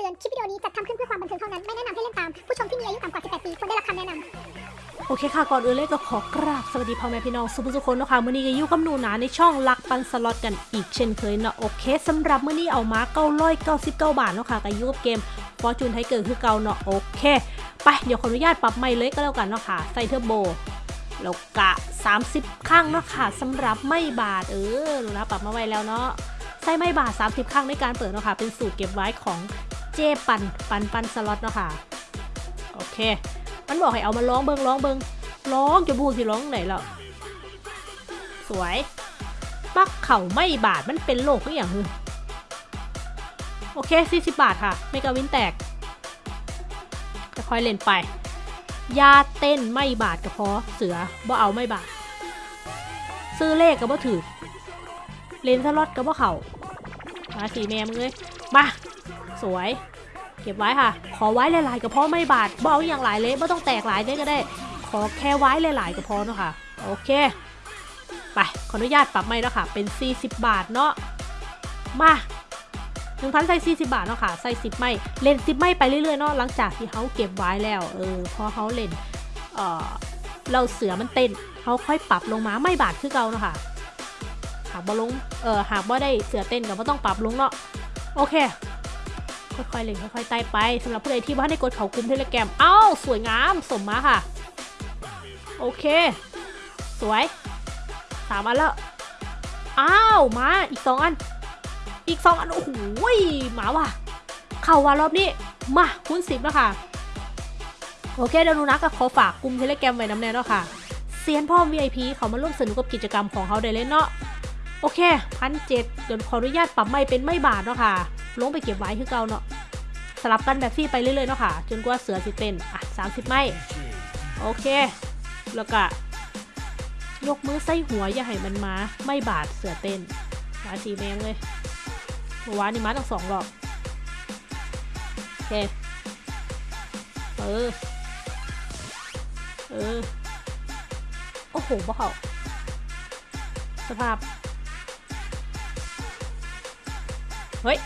ตือน คลิปวิดีโอนี้จัดทำขึ้นเพื่อความบันเทิงเท่านั้น ไม่แนะนำให้เล่นตาม ผู้ชมที่มีอายุต่ำกว่า 18 ปีควรได้รับคำแนะนำ โอเคค่ะ ก่อนอื่นเลยก็ขอกราบสวัสดีพ่อแม่พี่น้องซุผู้ซุคนนะคะมื้อนี้ก็อยู่กับหนูนาในช่องลักปันสล็อตกันอีกเช่นเคยเนาะโอเคสำหรับมื้อนี้เอามา999บาทเนาะค่ะกับยูกับเกมฟอร์จูนไทเกอร์คือเก่าเนาะโอเค ไปเดี๋ยวขออนุญาตปรับใหม่เลยก็แล้วกันเนาะค่ะใส่เทอร์โบแล้วกะ 30ครั้งเนาะค่ะสำหรับไม้ bet เออหนูนาปรับมาไว้แล้วเนาะใส่ไม่บาท 30ครั้งในการเปิดเนาะค่ะเป็นสูตรเก็บไว้ของ เจปันปันปันสล็อตเนาะค่ะ โอเค มันบอกให้เอามาร้องเบิงร้องเบิงร้องจะบูสิร้องไหนแล้วสวย ปักเข่าไม่บาดมันเป็นโรคหรือย่างฮึโอเค 40 บาทค่ะ ไม่กาวินแตก ค่อยๆเล่นไป ยาเต้นไม่บาดกระเพาะเสือบ่เอาไม่บาด ซื้อเลขก็บ่ถือเลนสล็อตก็บ่เข่ามาสีแมมงเลย สวย เก็บไว้ค่ะ ขอไว้หลายๆกระเพาะไม่บาดบ่เอาอย่างหลายเลยไม่ต้องแตกหลายเลยก็ได้ ขอแค่ไว้หลายๆก็พอเนาะค่ะ โอเค ไป ขออนุญาตปรับไม่แล้วค่ะ เป็น 40 บาทเนาะ มาหนึ่งพันใส่40บาทเนาะค่ะใส่10ไม่เล่น10ไม่ไปเรื่อยๆเนาะหลังจากที่เขาเก็บไว้แล้วเออพอเขาเล่นเออเราเสือมันเต้นเขาค่อยปรับลงมาไม่บาทคือเก่าเนาะค่ะหากบ่ลงเออหากว่าได้เสือเต้นก็บ่ต้องปรับลงเนาะโอเค ค่อยๆเล่นค่อยๆไต่ไปสำหรับผู้ใดที่ว่าได้กดเขากุมเทเลแกรมเอ้าสวยงามสมมาค่ะ โอเค สวยสามอันแล้ว อ้าวมาอีกสองอัน อีกสองอัน โอ้โหยมาว่ะ เข้าว่ารอบนี้ มาคูณสิบแล้วค่ะ โอเคเดี๋ยวนูนะก็ขอฝากกลุ่มเทเลแกรมไว้น้ำแน่เนาะค่ะเซียนพ่อ VIP เขามาร่วมสนุกกับกิจกรรมของเขาได้เลยเนาะโอเคพันเจ็ดเดี๋ยวขออนุญาตปรับไม่เป็นไม่บาทเนาะค่ะ ลงไปเก็บไว้คือเก่าเนาะสลับกันแบบฟรี่ไปเรื่อยๆเนาะค่ะ จนกว่าเสือสิเป็นอะสามสิบไม่โอเค แล้วก็ยกมือใส่หัวอย่าให้มันมาไม่บาดเสือเต้นมาสีแมงเลยเมื่อวานนี่มาตั้งสองรอบโอเคเออเออโอ้โหบ่เขาสภาพ เฮ้ย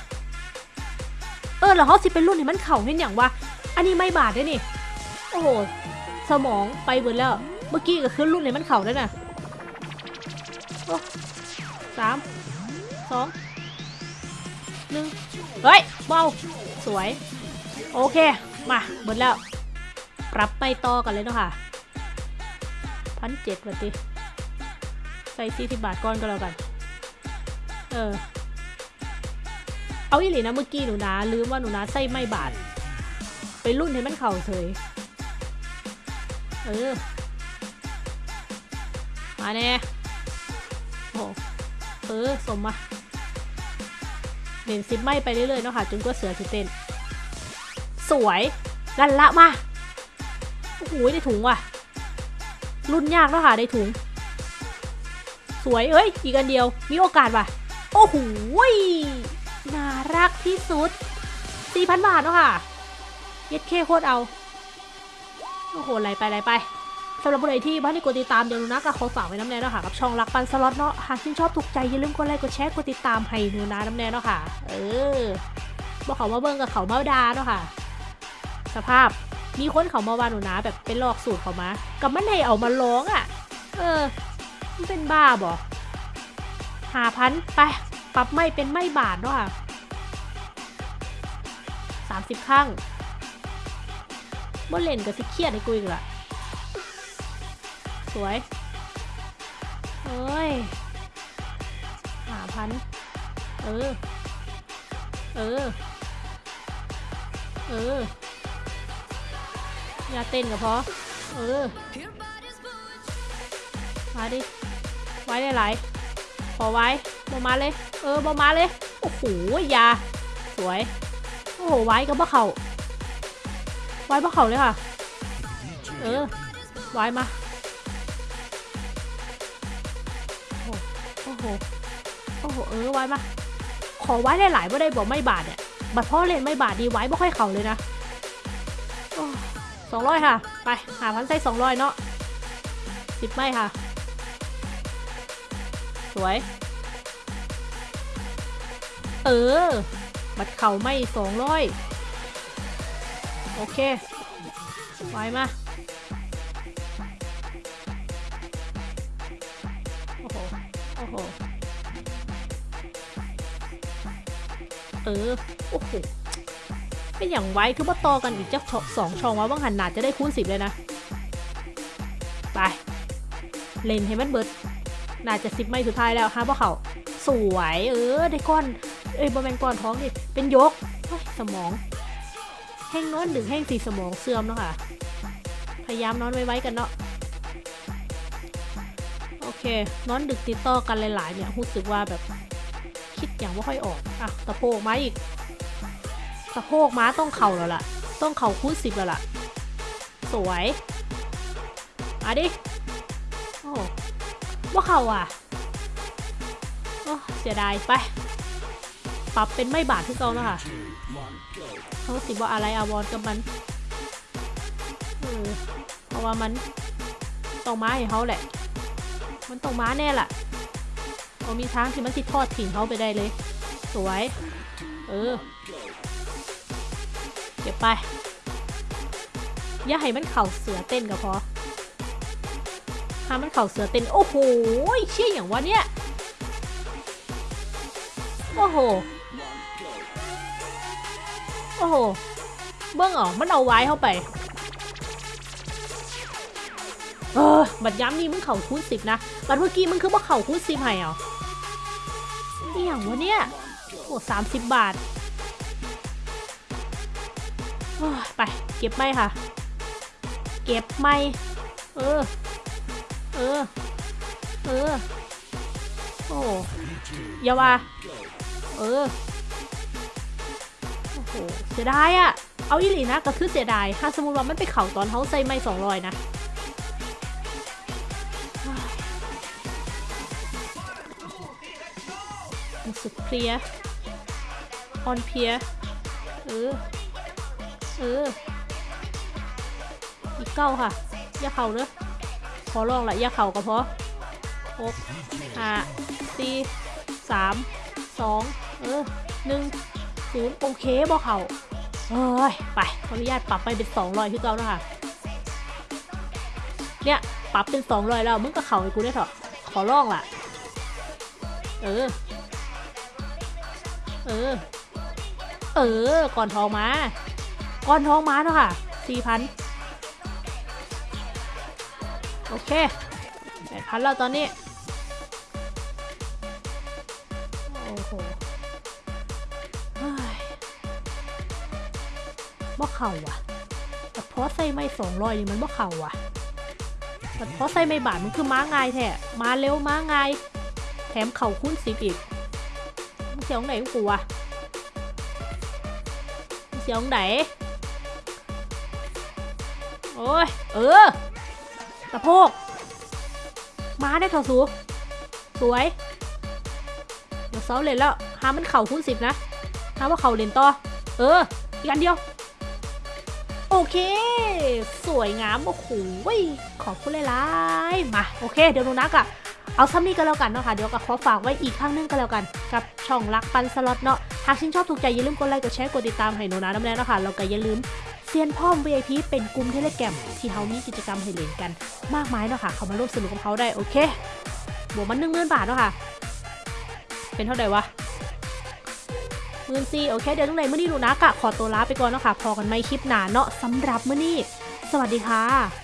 เออแล้วเขาสิเป็นรุ่นที่มันเข่าเห็นอย่างว่าอันนี้ไม่บาดได้นี่ โอ้โหสมองไปเบิดแล้ว เมื่อกี้ก็คือรุ่นไหนมันเข่าได้วน่ะโอ้สามสองหนึ่งเฮ้ยเบาสวย โอเค มาเบิดแล้ว ปรับไปต่อกันเลยเนาะค่ะพันเจ็ดวันติใส่สี่สิบบาทก่อนก็แล้วกัน เออ เอาอีหลีนะเมื่อกี้หนูนาลืมว่าหนูนาใส่ไม่บาทไปรุ่นให้มันเข่าเฉย เออ มาแน่โอ้เออ สมมาเล่นซิปไม่ไปเรื่อยๆเนาะค่ะจนกว่าเสือจะเต้น สวยลันละมา โอ้โหได้ถุงว่ะ รุ่นยากเนาะค่ะได้ถุง สวยเอ้ย อีกอันเดียว มีโอกาสว่ะ โอ้โห น่ารักที่สุด 4,000 บาทเนาะค่ะ เย็ดเคโคตรเอา โอ้โหไหลไปไหลไปสำหรับผู้ใดที่บ้านที่กดติดตามเดี๋ยวหนูนะก็ขอฝากไว้น้ำแน่เนาะค่ะกับช่องรักปันสล็อตเนาะหากชื่นชอบถูกใจอย่าลืมกดไลค์กดแชร์กดติดตามให้หนูนะน้ำแน่เนาะค่ะ เออบอกเขามาเบิ่งกับเขามาดาเนาะค่ะ สภาพมีคนเขามาว่าหนูนะแบบเป็นลอกสูตรเขามา กับมันให้เอามาร้องอะ เออมันเป็นบ้าบ่หาพันไป ปรับไม่เป็นไม่บาทเนาะค่ะสามสิบข้างบ่เล่นกับสิเครียดในกูอีกละสวยเอ้ยหาพัน เออ เออ เออ อย่าเต้นกับพอ เออ มาดิ ไว้ได้หลายขอไว้บอมาเลย เออบอมาเลย โอ้โหยา สวย โอ้โห ไว้กับบ่เขาไว้บ่เขาเลยค่ะ เออ ไว้มาโอ้โห โอ้โห เออ ไว้มา ขอไว้ได้หลายบ่ได้บอกไม่บาทเนี่ยบัตรพ่อเล่นไม่บาทดีไว้บ่ค่อยเข่าเลยนะสองร้อยค่ะ ไป หาพันไส้สองร้อยเนาะสิบไม่ค่ะ สวย เออ บัตรเข่าไม่สองร้อยโอเค ไว้มา โอ้โห โอ้โห เออ โอ้โหเป็นอย่างไว้คือว่าต่อกันอีกจะสองช่องว่าบางหันหนาจะได้คูณสิบเลยนะ ไป เล่นให้มันเบิดน่าจะสิบไม่สุดท้ายแล้วฮะพวกเขาสวย เออ ได้ก้อน เอ้ยบอแมนก้อนท้องดิเป็นยกสมอง แห้งนอนดึงแห้งสีสมองเสื่อมแล้วค่ะ พยายามนอนไว้ๆกันเนาะ โอเคนอนดึกติดต่อกันหลายๆเนี่ยรู้สึกว่าแบบคิดอย่างว่าค่อยออกอะสะโพกม้าอีกสะโพกม้าต้องเข่าแล้วล่ะ ต้องเข่าคูณสิบแล้วล่ะ สวยมาดิโอ้ว่าเข่าอะโอ้เสียดายไป ปรับเป็นไม่บาดที่เก่าแล้วค่ะเขาสิว่าอะไรอาวรกับมันเออเพราะว่ามันต้องม้าให้เขาแหละ มันต้องม้าแน่ล่ะเอามีทางที่มันสิทอดถิ่นเขาไปได้เลย สวย เออ เก็บไป อย่าให้มันเข่าเสือเต้นก็พอถ้ามันเข่าเสือเต้น โอ้โห เชี่ยอย่างวะเนี่ย โอ้โห อ้โห เบิ้งออกมันเอาไว้เข้าไป เออ บัดย้ำนี่มึงเข่าคูณสิบนะ บัดเมื่อกี้มึงคือว่าเข่าคูณสิบให้เหรอนี่ยงวะเนี่ย โอ้สามสิบบาท ไป เก็บไม่ค่ะ เก็บไม่ เออ เออ เออ โอ้ยาวาเออ หเสียดายอะเอาอีหลีนะก็คือเสียดายถ้าสมมติว่ามันไปเข่าตอนเขาใส่ไม่สองรอยนะสึกเพลียออนเพลียเออเอออีกเก้าค่ะ อย่าเข่าเนอะขอลองละอย่าเข่าก็พอหกห้าสี่สามสองเออหนึ่ง ศูนย์โอเคบอเข่าเอ้ย ไป ขออนุญาตปรับไปเป็นสองร้อยที่เก้าแล้วค่ะ เนี่ย ปรับเป็นสองร้อยแล้ว มึงก็เข่าให้กูได้เถอะ ขอลองล่ะ เออ เออ เออ ก่อนทองมา ก่อนทองมาเนาะค่ะสี่พันโอเคแปดพันแล้วตอนนี้ บ่เข่าว่ะแต่เพราะใส่ไม่สองร้อยนี่มันบ่เข่าว่ะแต่เพราะใส่ไม่บาทมันคือม้าง่ายแท้มาเร็วม้าง่ายแถมเข่าคุ้นสิบอีกมึงเสียงไหนกูวะมึงเสียงไหนโอ้ยเออตะโพกม้าได้เถอะสูสวยเดี๋ยวเซาเลยแล้วหามันเข่าคูณสิบนะหาว่าเข่าเลนต่อเอออีกอันเดียว โอเค สวยงามโอ้โหขอบคุณหลายๆมา โอเค เดี๋ยวนูนักอะเอาซ้ำนี้ก็แล้วกันเนาะค่ะ เดี๋ยวก็ขอฝากไว้อีกครั้งหนึงก็แล้วกัน กับช่องรักปันสล็อตเนาะ หากชื่นชอบถูกใจอย่าลืมกดไลค์ กดแชร์ กดติดตามให้หนูนะน้ำแน่เนะค่ะแล้วก็อย่าลืมเซียนพ่อม VIP เป็นกลุ่มเทเลแกรมที่เขามีกิจกรรมให้เล่นกัน มากมายเนาะค่ะ เขามาร่วมสนุกกับเขาได้ โอเค บวกมันหนึ่งหมื่นบาทเนาะค่ะ เป็นเท่าไหร่วะื่นซีโอเค เดี๋ยวตรงไหนมื่อนี้หนูนะกะขอตัวลาไปก่อนเนาะค่ะพอกันไม่คลิปหนาเนาะสำหรับเมื่อนี้ สวัสดีค่ะ